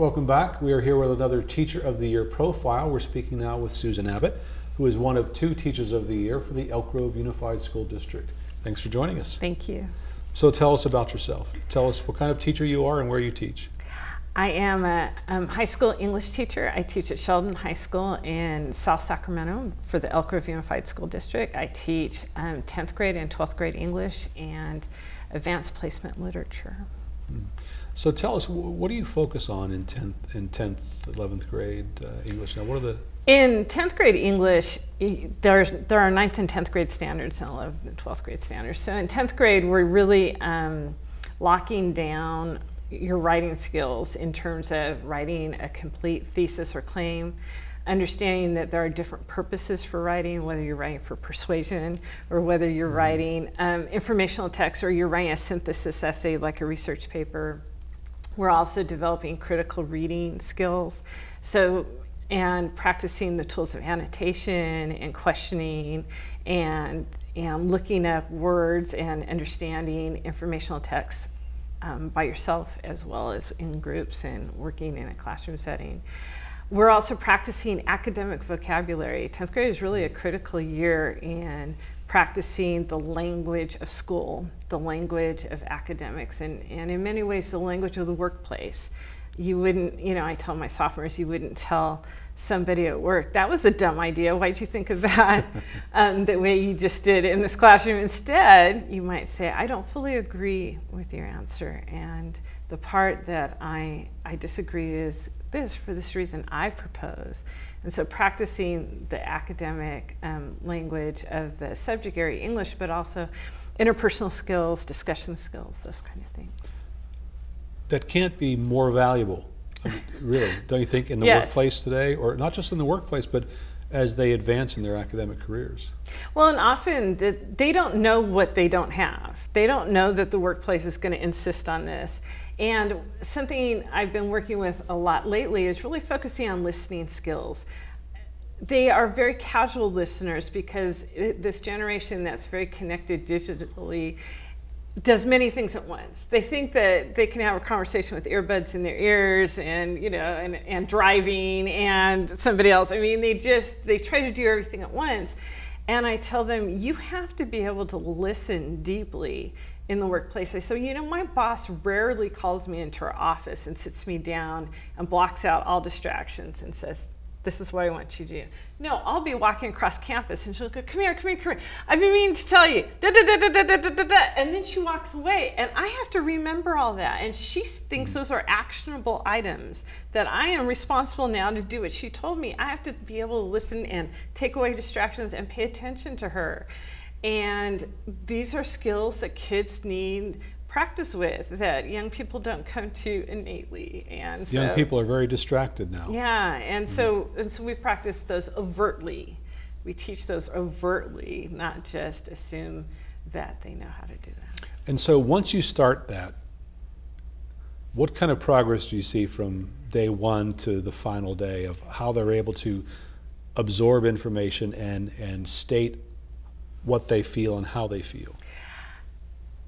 Welcome back. We are here with another Teacher of the Year profile. We're speaking now with Susan Abbott, who is one of two Teachers of the Year for the Elk Grove Unified School District. Thanks for joining us. Thank you. So tell us about yourself. Tell us what kind of teacher you are and where you teach. I am a um, high school English teacher. I teach at Sheldon High School in South Sacramento for the Elk Grove Unified School District. I teach um, 10th grade and 12th grade English and advanced placement literature. So tell us, what do you focus on in 10th, in 10th 11th grade uh, English? Now, what are the in 10th grade English, there's, there are 9th and 10th grade standards and 11th and 12th grade standards. So in 10th grade, we're really um, locking down your writing skills in terms of writing a complete thesis or claim, understanding that there are different purposes for writing, whether you're writing for persuasion or whether you're mm-hmm. writing um, informational text or you're writing a synthesis essay like a research paper. We're also developing critical reading skills. So, and practicing the tools of annotation and questioning and, and looking up words and understanding informational text um, by yourself as well as in groups and working in a classroom setting. We're also practicing academic vocabulary. 10th grade is really a critical year in practicing the language of school, the language of academics, and, and in many ways the language of the workplace. You wouldn't, you know, I tell my sophomores, you wouldn't tell somebody at work, that was a dumb idea. Why'd you think of that um, the way you just did in this classroom? Instead, you might say, I don't fully agree with your answer. And the part that I, I disagree is this for this reason I propose. And so practicing the academic um, language of the subject area English, but also interpersonal skills, discussion skills, those kind of things. That can't be more valuable I mean, really, don't you think, in the yes. workplace today, or not just in the workplace, but as they advance in their academic careers? Well, and often they don't know what they don't have. They don't know that the workplace is going to insist on this. And something I've been working with a lot lately is really focusing on listening skills. They are very casual listeners because this generation that's very connected digitally does many things at once. They think that they can have a conversation with earbuds in their ears and, you know, and, and driving and somebody else. I mean, they just, they try to do everything at once. And I tell them, you have to be able to listen deeply in the workplace. I say, so, you know, my boss rarely calls me into her office and sits me down and blocks out all distractions and says, this is what I want you to do. No, I'll be walking across campus and she'll go, come here, come here, come here. I've been meaning to tell you. Da, da, da, da, da, da, da, da. And then she walks away and I have to remember all that. And she thinks those are actionable items that I am responsible now to do what she told me. I have to be able to listen and take away distractions and pay attention to her. And these are skills that kids need practice with that young people don't come to innately and so, young people are very distracted now. Yeah and mm so and so we practice those overtly. We teach those overtly not just assume that they know how to do that. And so once you start that what kind of progress do you see from day one to the final day of how they're able to absorb information and and state what they feel and how they feel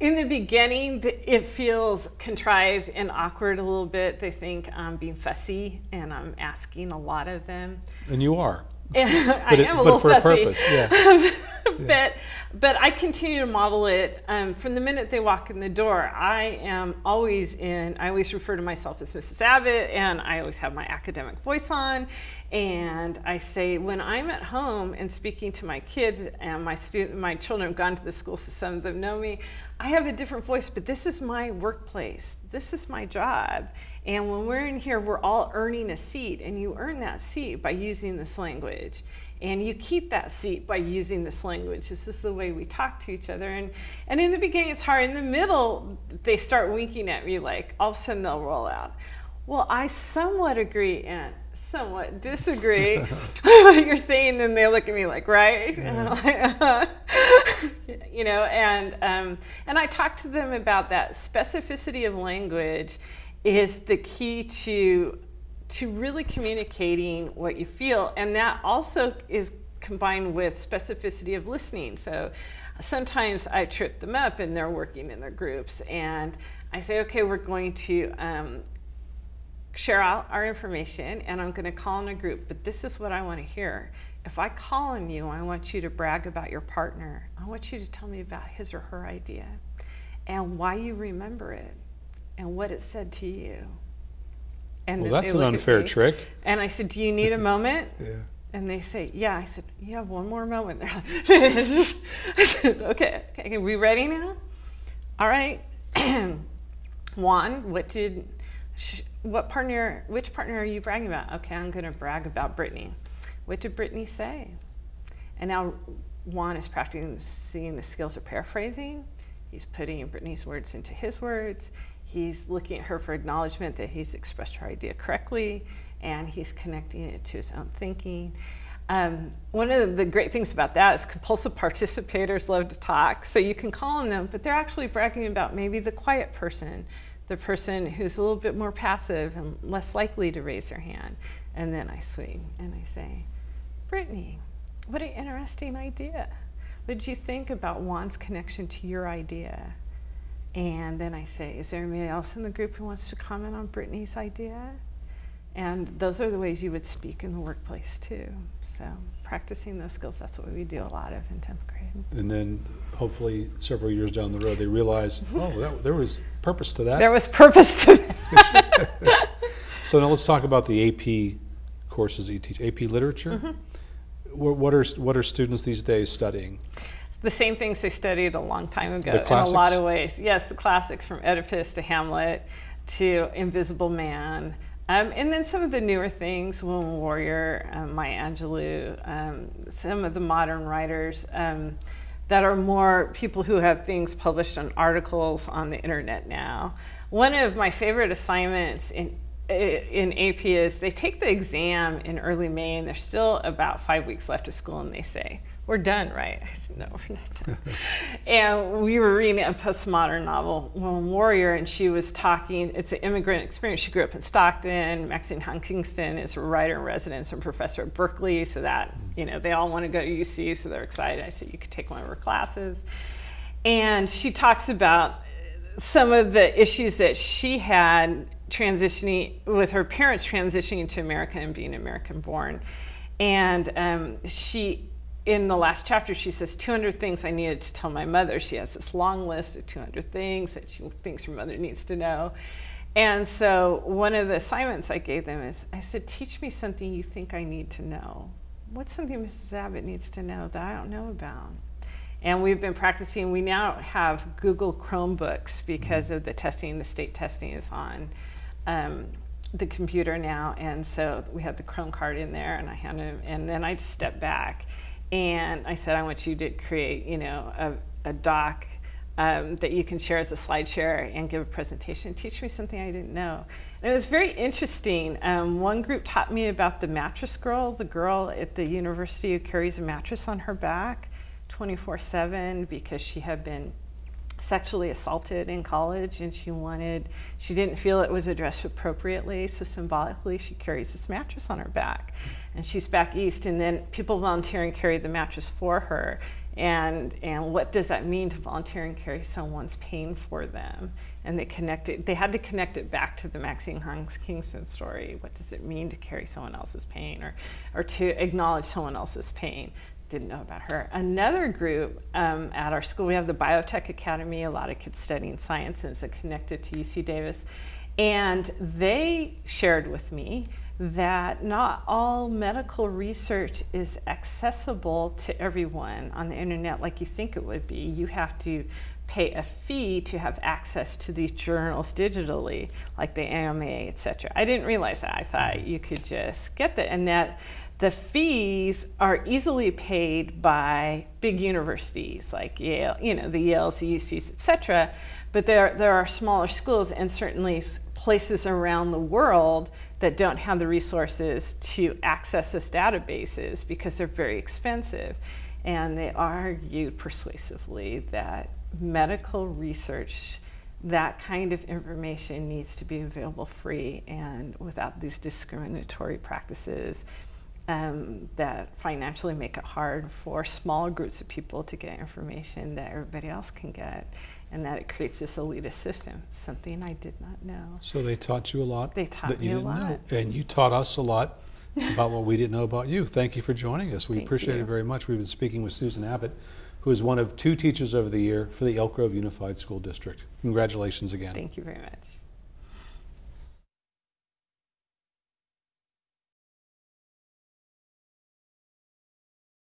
in the beginning, it feels contrived and awkward a little bit. They think I'm being fussy and I'm asking a lot of them. And you are. I am a little fussy. A purpose, yeah. but but I continue to model it um, from the minute they walk in the door. I am always in. I always refer to myself as Mrs. Abbott, and I always have my academic voice on. And I say when I'm at home and speaking to my kids and my student, my children have gone to the school, so some of them know me. I have a different voice, but this is my workplace. This is my job. And when we're in here, we're all earning a seat, and you earn that seat by using this language. And you keep that seat by using this language. This is the way we talk to each other. And, and in the beginning, it's hard. In the middle, they start winking at me like all of a sudden they'll roll out. Well, I somewhat agree and somewhat disagree with what you're saying. Then they look at me like, right? Yeah. you know, and um, and I talk to them about that specificity of language is the key to to really communicating what you feel, and that also is combined with specificity of listening. So sometimes I trip them up and they're working in their groups and I say, okay, we're going to um, share out our information and I'm going to call in a group, but this is what I want to hear. If I call on you, I want you to brag about your partner. I want you to tell me about his or her idea and why you remember it and what it said to you. And well, that's an unfair trick. And I said, Do you need a moment? yeah. And they say, Yeah. I said, You have one more moment. They're like, I said, Okay, okay, are we ready now? All right. Juan, what did, what partner, which partner are you bragging about? Okay, I'm going to brag about Brittany. What did Brittany say? And now Juan is practicing seeing the skills of paraphrasing. He's putting Brittany's words into his words. He's looking at her for acknowledgement that he's expressed her idea correctly, and he's connecting it to his own thinking. Um, one of the great things about that is compulsive participators love to talk, so you can call on them, but they're actually bragging about maybe the quiet person, the person who's a little bit more passive and less likely to raise their hand. And then I swing and I say, Brittany, what an interesting idea. What did you think about Juan's connection to your idea? And then I say, is there anybody else in the group who wants to comment on Brittany's idea? And those are the ways you would speak in the workplace too. So practicing those skills, that's what we do a lot of in 10th grade. And then hopefully several years down the road, they realize, oh, that, there was purpose to that. There was purpose to that. so now let's talk about the AP courses that you teach. AP Literature? Mm -hmm. what, what, are, what are students these days studying? The same things they studied a long time ago in a lot of ways. Yes, the classics from Oedipus to Hamlet to Invisible Man. Um, and then some of the newer things, Woman Warrior, um, Maya Angelou, um, some of the modern writers um, that are more people who have things published on articles on the internet now. One of my favorite assignments in in AP is they take the exam in early May and there's still about five weeks left of school and they say, we're done, right? I said, no, we're not done. and we were reading a postmodern novel, Woman Warrior, and she was talking, it's an immigrant experience. She grew up in Stockton. Maxine Hutchinson is a writer in residence and professor at Berkeley, so that, you know, they all want to go to UC, so they're excited. I said, you could take one of her classes. And she talks about some of the issues that she had transitioning, with her parents transitioning to America and being American born. And um, she in the last chapter, she says 200 things I needed to tell my mother. She has this long list of 200 things that she thinks her mother needs to know. And so one of the assignments I gave them is, I said, teach me something you think I need to know. What's something Mrs. Abbott needs to know that I don't know about? And we've been practicing, we now have Google Chromebooks because of the testing, the state testing is on um, the computer now. And so we had the Chrome card in there and I handed him, and then I just stepped back and I said, I want you to create, you know, a, a doc um, that you can share as a slide share and give a presentation. Teach me something I didn't know. And it was very interesting. Um, one group taught me about the mattress girl, the girl at the university who carries a mattress on her back 24-7 because she had been sexually assaulted in college and she wanted, she didn't feel it was addressed appropriately, so symbolically she carries this mattress on her back. And she's back east and then people volunteering carry the mattress for her. And, and what does that mean to volunteer and carry someone's pain for them? And they connected, they had to connect it back to the Maxine Hutchinson Kingston story. What does it mean to carry someone else's pain or, or to acknowledge someone else's pain? Didn't know about her. Another group um, at our school, we have the Biotech Academy, a lot of kids studying science and it's connected to UC Davis. And they shared with me that not all medical research is accessible to everyone on the internet like you think it would be. You have to pay a fee to have access to these journals digitally, like the AMA, etc. I didn't realize that. I thought you could just get that, and that the fees are easily paid by big universities like Yale, you know, the Yales, the UCs, etc. But there, there are smaller schools and certainly places around the world that don't have the resources to access this databases because they're very expensive. And they argue persuasively that medical research, that kind of information needs to be available free and without these discriminatory practices um, that financially make it hard for small groups of people to get information that everybody else can get and that it creates this elitist system, something I did not know. So they taught you a lot? They taught that me you didn't a lot. Know. And you taught us a lot about what we didn't know about you. Thank you for joining us. We Thank appreciate you. it very much. We've been speaking with Susan Abbott, who is one of two teachers of the year for the Elk Grove Unified School District. Congratulations again. Thank you very much.